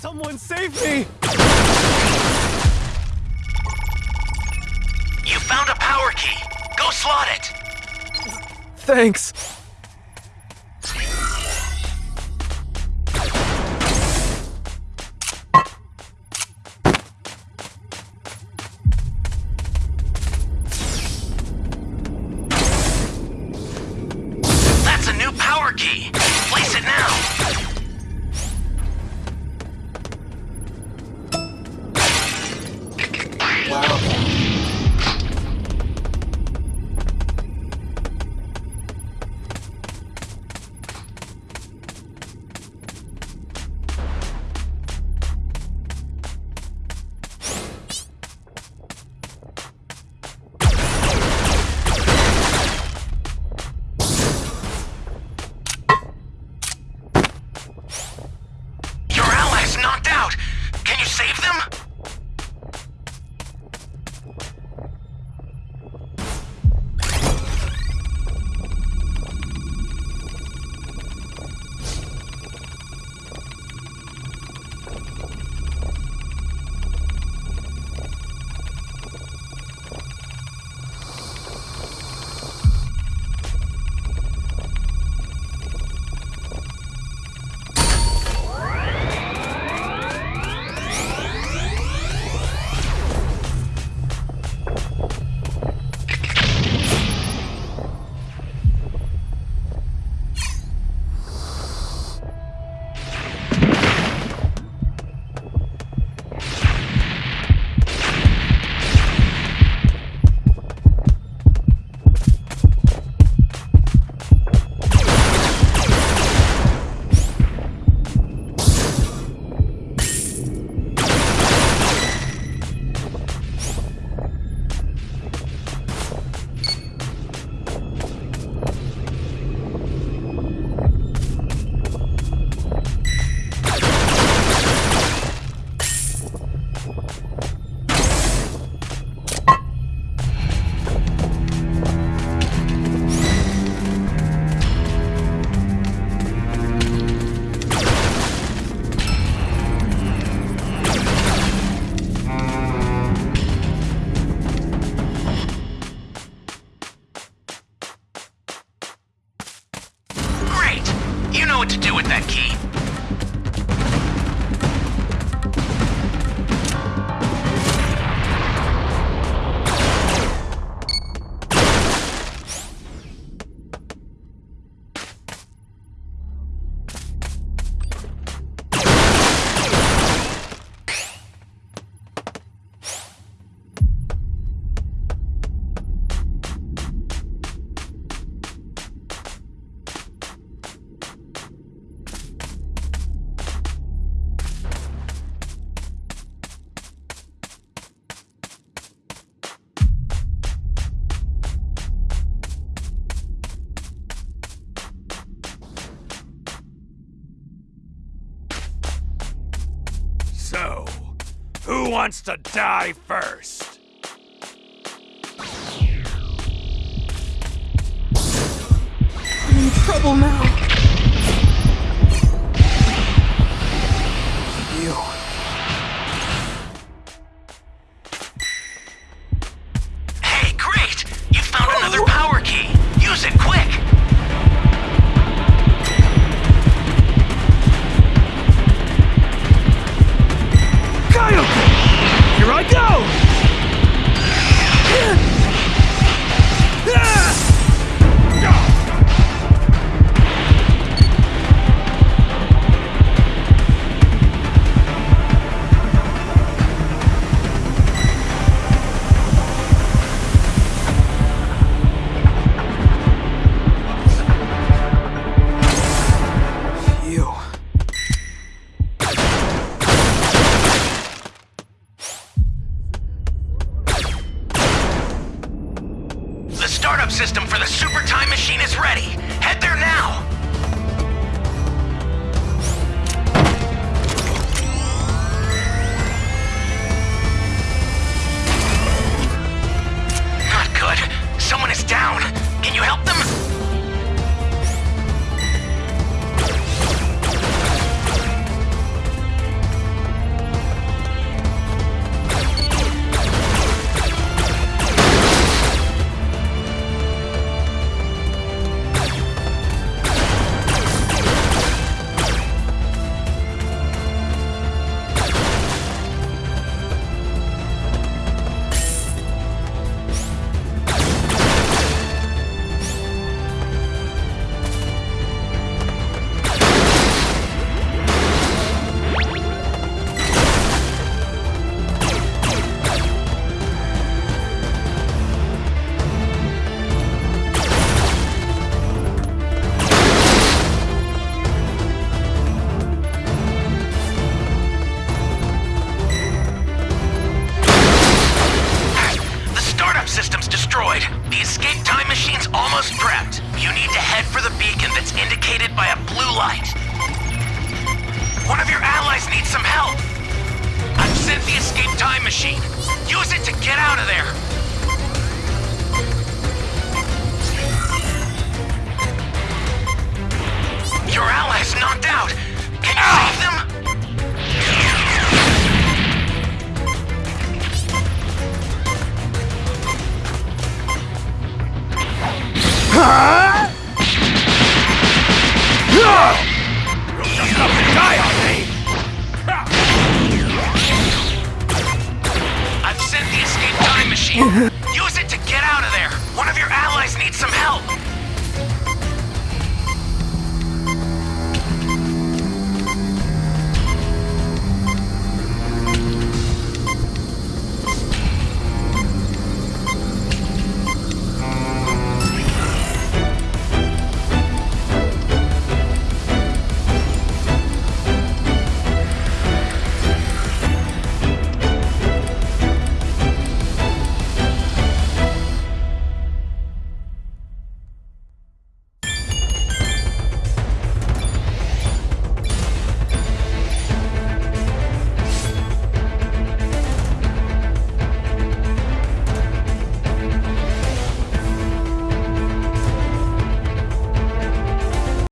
Someone save me! You found a power key! Go slot it! Thanks! Wants to die first? I'm in trouble now. Super time machine is ready. Head there now. You need to head for the beacon that's indicated by a blue light. One of your allies needs some help. I've sent the escape time machine. Use it to get out of there. Your ally's knocked out. Can you save them? you.